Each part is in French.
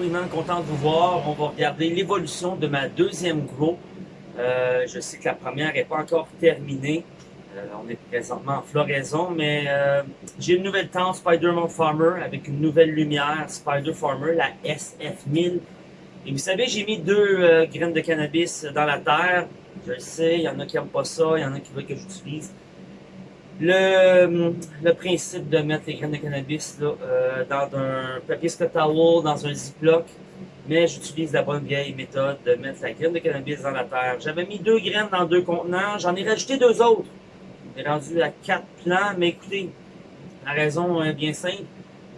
Winman, content de vous voir. On va regarder l'évolution de ma deuxième grow. Euh, je sais que la première n'est pas encore terminée. Euh, on est présentement en floraison, mais euh, j'ai une nouvelle tente Spider-Man Farmer avec une nouvelle lumière Spider Farmer, la SF1000. Et vous savez, j'ai mis deux graines de cannabis dans la terre. Je le sais, il y en a qui n'aiment pas ça, il y en a qui veulent que j'utilise. Le, principe de mettre les graines de cannabis euh, dans un papier Scott Towel, dans un ziploc, mais j'utilise la bonne vieille méthode de mettre la graine de cannabis dans la terre. J'avais mis deux graines dans deux contenants, j'en ai rajouté deux autres. Est rendu à quatre plants, mais écoutez, la raison est bien simple,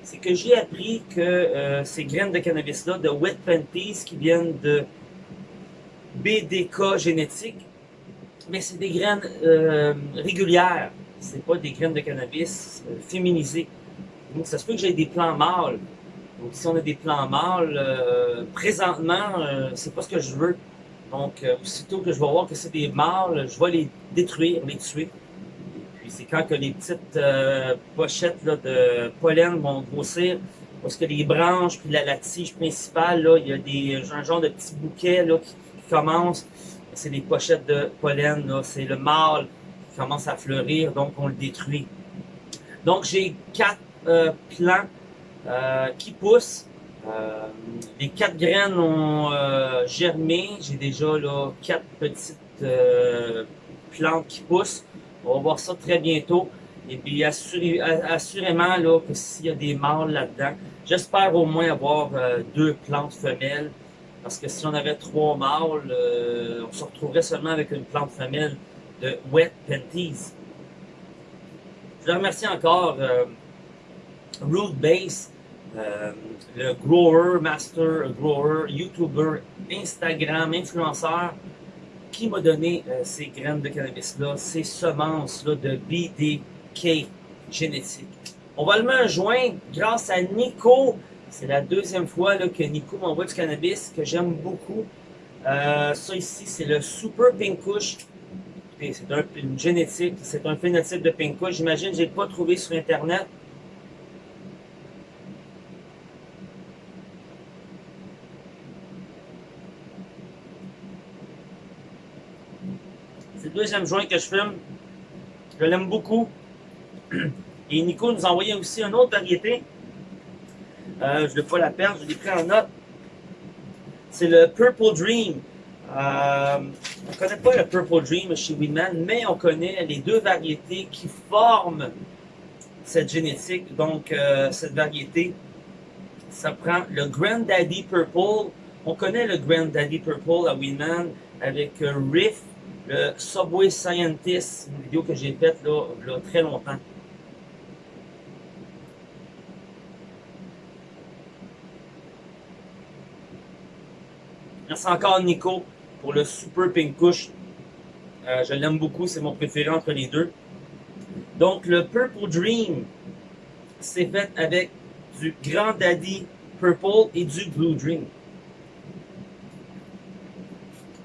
c'est que j'ai appris que euh, ces graines de cannabis-là, de Wet Panties, qui viennent de BDK génétique, mais c'est des graines euh, régulières c'est pas des graines de cannabis euh, féminisées. Donc, ça se peut que j'ai des plants mâles. Donc, si on a des plants mâles, euh, présentement, euh, c'est pas ce que je veux. Donc, euh, aussitôt que je vais voir que c'est des mâles, je vais les détruire, les tuer. Et puis, c'est quand que les petites euh, pochettes là, de pollen vont grossir, parce que les branches, puis la, tige principale, là, il y a des, un genre de petits bouquets là, qui, qui commencent. C'est des pochettes de pollen, c'est le mâle commence à fleurir, donc on le détruit. Donc j'ai quatre euh, plants euh, qui poussent. Euh, les quatre graines ont euh, germé. J'ai déjà là quatre petites plantes qui poussent. On va voir ça très bientôt. Et puis assuré, assurément là, que s'il y a des mâles là-dedans, j'espère au moins avoir deux plantes femelles. Parce que si on avait trois mâles, on se retrouverait seulement avec une plante femelle de Wet Panties. Je remercie encore euh, Root Base, euh, le grower, master grower, YouTuber, Instagram, influenceur, qui m'a donné euh, ces graines de cannabis-là, ces semences-là de BDK génétique. On va le joint grâce à Nico. C'est la deuxième fois là, que Nico m'envoie du cannabis que j'aime beaucoup. Euh, ça ici, c'est le Super Pink C'est un, une génétique, c'est un phénotype de Pinka. J'imagine n'ai pas trouvé sur Internet. C'est le deuxième joint que je filme. Je l'aime beaucoup. Et Nico nous a envoyé aussi une autre variété. Euh, je ne vais pas la perdre, je l'ai pris en note. C'est le Purple Dream. Euh, connaît pas le Purple Dream chez Weedman, mais on connaît les deux variétés qui forment cette génétique. Donc, euh, cette variété, ça prend le Granddaddy Purple. On connaît le Granddaddy Purple à Weedman avec euh, Riff, le Subway Scientist, une vidéo que j'ai faite là, là, très longtemps. Merci encore Nico pour le Super Pink Kush. Euh, je l'aime beaucoup, c'est mon préféré entre les deux. Donc, le Purple Dream, c'est fait avec du Grand Daddy Purple et du Blue Dream.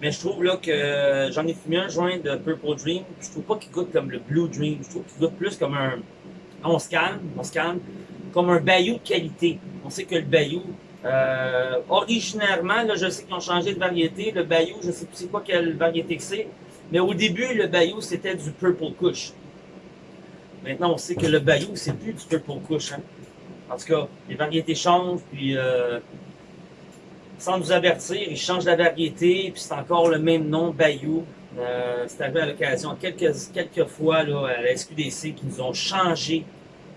Mais je trouve là que j'en ai fumé un joint de Purple Dream. Je trouve pas qu'il goûte comme le Blue Dream. Je trouve qu'il goûte plus comme un. On se calme, on se calme. Comme un Bayou de qualité. On sait que le Bayou, euh, originairement, je sais qu'ils ont changé de variété. Le Bayou, je sais plus c'est quoi quelle variété que c'est. Mais au début, le Bayou, c'était du Purple Kush. Maintenant, on sait que le Bayou, c'est plus du Purple Kush. Hein. En tout cas, les variétés changent, puis euh, sans nous avertir, ils changent la variété, puis c'est encore le même nom, Bayou. Euh, c'est arrivé à l'occasion quelques, quelques fois à la SQDC qui nous ont changé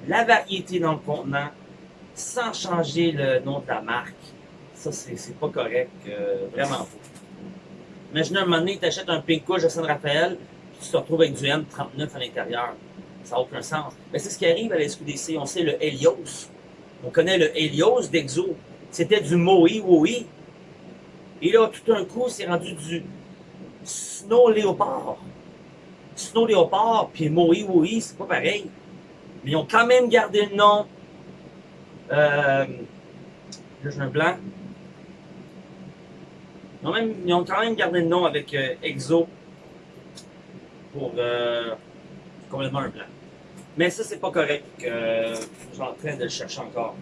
la variété dans le contenant sans changer le nom de la marque. Ça, c'est pas correct. Euh, vraiment faux. Imaginez un moment donné, tu achètes un Pink Kush de San Rafael, puis tu te retrouves avec du M39 à l'intérieur. Ça n'a aucun sens. Mais c'est ce qui arrive à la SQDC. On sait le Helios. On connaît le Helios d'Exo. C'était du Moe Woe. Et là, tout d'un coup, c'est rendu du Snow Léopard. Snow Léopard, puis Moe Woe, c'est pas pareil. Mais ils ont quand même gardé le nom là, j'ai un blanc. Ils ont, même, ils ont, quand même gardé le nom avec euh, Exo pour euh, complètement un blanc. Mais ça, c'est pas correct. Euh, je suis en train de le chercher encore.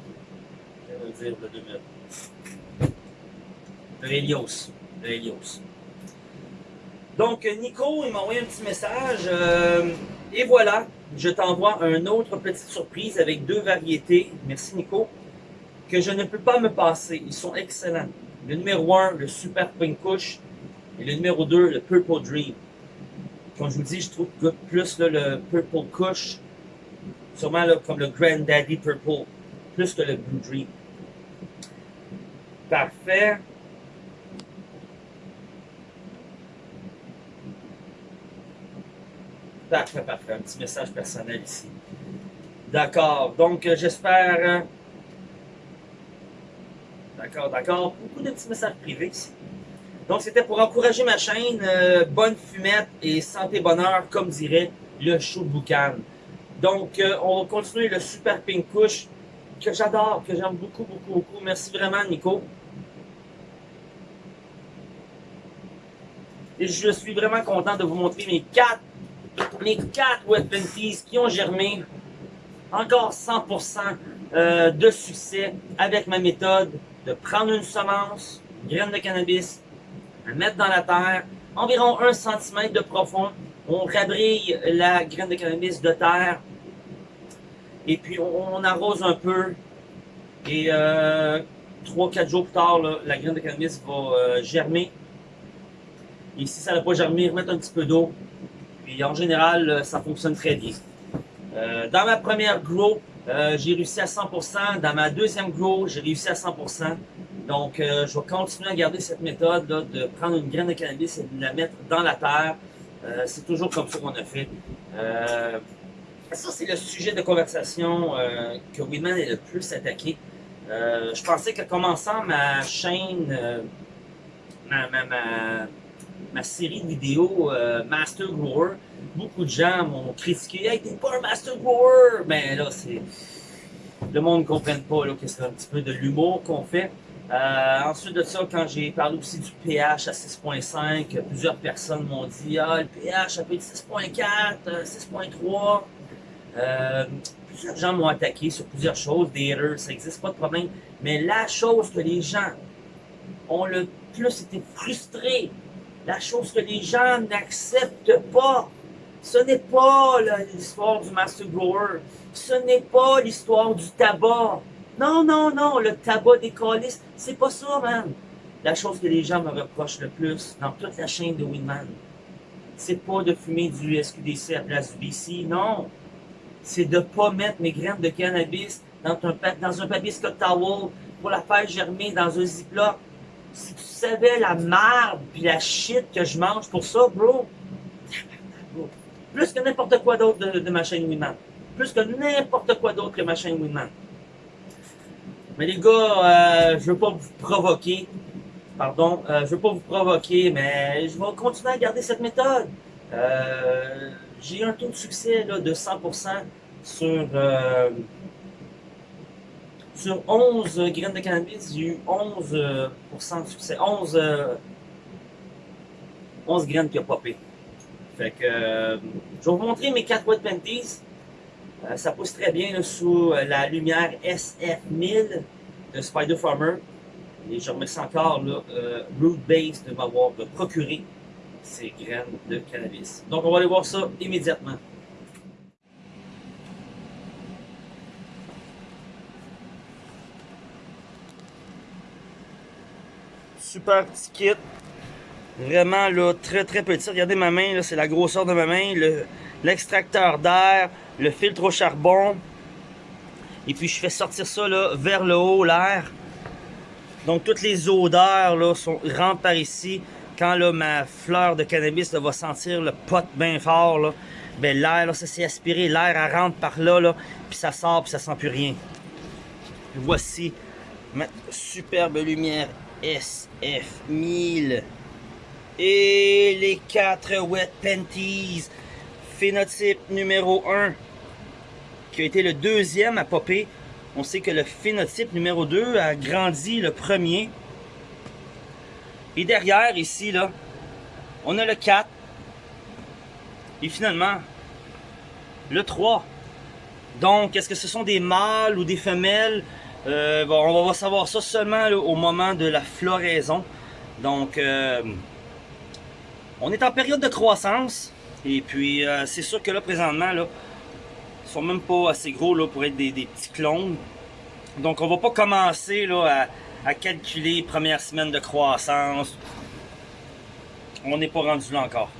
Je vais le dire de deux minutes. Le Helios. Le Helios. Donc, Nico, il m'a envoyé un petit message. Euh, et voilà, je t'envoie une autre petite surprise avec deux variétés. Merci, Nico. Que je ne peux pas me passer. Ils sont excellents. Le numéro 1, le Super Pink Kush. Et le numéro 2, le Purple Dream. Comme je vous dis, je trouve que plus le Purple Kush, sûrement comme le Granddaddy Purple, plus que le Blue Dream. Parfait. Parfait, parfait. Un petit message personnel ici. D'accord. Donc, euh, j'espère... Euh, d'accord, d'accord. Beaucoup de petits messages privés ici. Donc, c'était pour encourager ma chaîne. Euh, bonne fumette et santé bonheur, comme dirait le show Boucan. Donc, on va continuer le Super Pink Kush que j'adore, que j'aime beaucoup, beaucoup, beaucoup. Merci vraiment, Nico. Et je suis vraiment content de vous montrer mes quatre mes quatre wet qui ont germé. Encore 100% euh, de succès avec ma méthode de prendre une semence, une graine de cannabis, la mettre dans la terre, environ 1 cm de profond. On rabrille la graine de cannabis de terre et puis on, arrose un peu et 3-4 euh, jours plus tard, la graine de cannabis va euh, germer. Et si ça n'a pas germé, remettre un petit peu d'eau, puis en général, euh, ça fonctionne très bien. Euh, dans ma première grow, euh, j'ai réussi à 100%. Dans ma deuxième grow, j'ai réussi à 100%. Donc, je vais continuer à garder cette méthode de prendre une graine de cannabis et de la mettre dans la terre. c'est toujours comme ça qu'on a fait. ça, c'est le sujet de conversation que Weedman est le plus attaqué. je pensais que commençant ma chaîne, ma ma série de vidéos euh, Master Grower, beaucoup de gens m'ont critiqué Hey, t'es pas un Master Grower! Mais là, c'est. Le monde ne comprenne pas là, que c'est un petit peu de l'humour qu'on fait. Euh, ensuite de ça, quand j'ai parlé aussi du pH à 6.5, plusieurs personnes m'ont dit Ah, le pH, ça peut être 6.4, 6.3. Euh, plusieurs gens m'ont attaqué sur plusieurs choses, des haters, ça n'existe pas de problème. Mais la chose que les gens ont le plus été frustrés la chose que les gens n'acceptent pas. Ce n'est pas l'histoire du Master Grower. Ce n'est pas l'histoire du tabac. Non, non, non, le tabac des calices, c'est pas ça, man. La chose que les gens me reprochent le plus dans toute la chaîne de Winman, c'est pas de fumer du SQDC à place du BC, non. C'est de pas mettre mes graines de cannabis dans un, dans un papier Scott Towel pour la faire germer dans un ziploc si tu savais la merde puis la shit que je mange pour ça, bro, plus que n'importe quoi d'autre de, ma chaîne Winman. Plus que n'importe quoi d'autre que ma chaîne Winman. Mais les gars, euh, je veux pas vous provoquer. Pardon, euh, je veux pas vous provoquer, mais je vais continuer à garder cette méthode. Euh, j'ai un taux de succès de 100% sur sur 11 graines de cannabis, j'ai eu 11% de succès. 11, 11 graines qui ont popé. Fait que, euh, je vais vous montrer mes 4 Wet Panties. Euh, ça pousse très bien sous euh, la lumière SF1000 de Spider Farmer. Et je remercie encore là, Root Base de m'avoir procuré ces graines de cannabis. Donc on va aller voir ça immédiatement. Super petit kit. Vraiment là, très très petit. Regardez ma main, c'est la grosseur de ma main. L'extracteur d'air, le filtre au charbon. Et puis je fais sortir ça vers le haut, l'air. Donc toutes les odeurs là, sont, rentrent par ici. Quand là, ma fleur de cannabis va sentir le pot bien fort, là, ben, l'air, ça s'est aspiré, l'air rentre par là, là, puis ça sort, puis ça sent plus rien. Voici ma superbe lumière SF1000. Et les 4 Wet Panties. Phénotype numéro 1, qui a été le deuxième à popper. On sait que le phénotype numéro 2 a grandi le premier. Et derrière, ici, là, on a le 4. Et finalement, le 3. Donc, est-ce que ce sont des mâles ou des femelles? Euh, bon, on va savoir ça seulement au moment de la floraison. Donc, euh, on est en période de croissance. Et puis, euh, c'est sûr que là, présentement, là, ils sont même pas assez gros là, pour être des, petits clones. Donc, on va pas commencer là, à, à calculer première semaine de croissance. On n'est pas rendu là encore.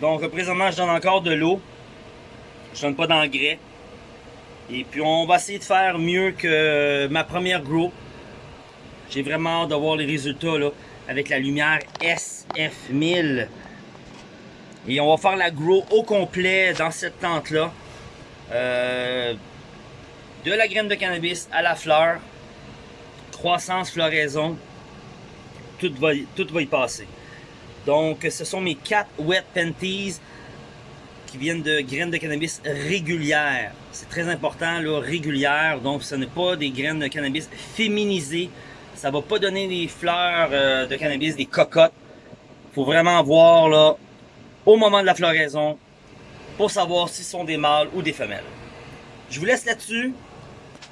Donc, présentement, je donne encore de l'eau. Je donne pas d'engrais. Et puis, on va essayer de faire mieux que ma première grow. J'ai vraiment hâte de voir les résultats là, avec la lumière SF1000. Et on va faire la grow au complet dans cette tente-là. Euh, de la graine de cannabis à la fleur. Croissance, floraison. Tout va, tout va y passer. Donc, ce sont mes 4 wet panties qui viennent de graines de cannabis régulières. C'est très important, là, régulière. Donc, ce n'est pas des graines de cannabis féminisées. Ça va pas donner des fleurs euh, de cannabis, des cocottes. faut vraiment voir, là, au moment de la floraison, pour savoir si sont des mâles ou des femelles. Je vous laisse là-dessus.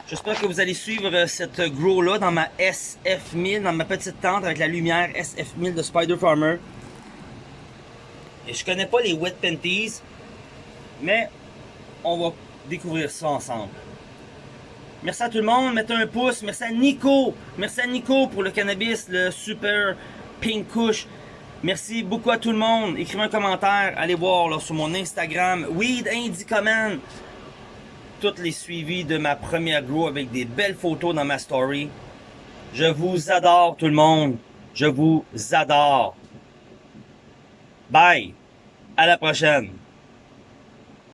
J'espère que vous allez suivre euh, cette grow-là dans ma SF1000, dans ma petite tente avec la lumière SF1000 de Spider Farmer. Et je connais pas les wet panties, mais on va découvrir ça ensemble. Merci à tout le monde, mettez un pouce, merci à Nico, merci à Nico pour le cannabis, le super pink kush. Merci beaucoup à tout le monde. Écrivez un commentaire, allez voir là, sur mon Instagram, Weed Indicoman. Toutes les suivis de ma première grow avec des belles photos dans ma story. Je vous adore tout le monde. Je vous adore. Bye. À la prochaine.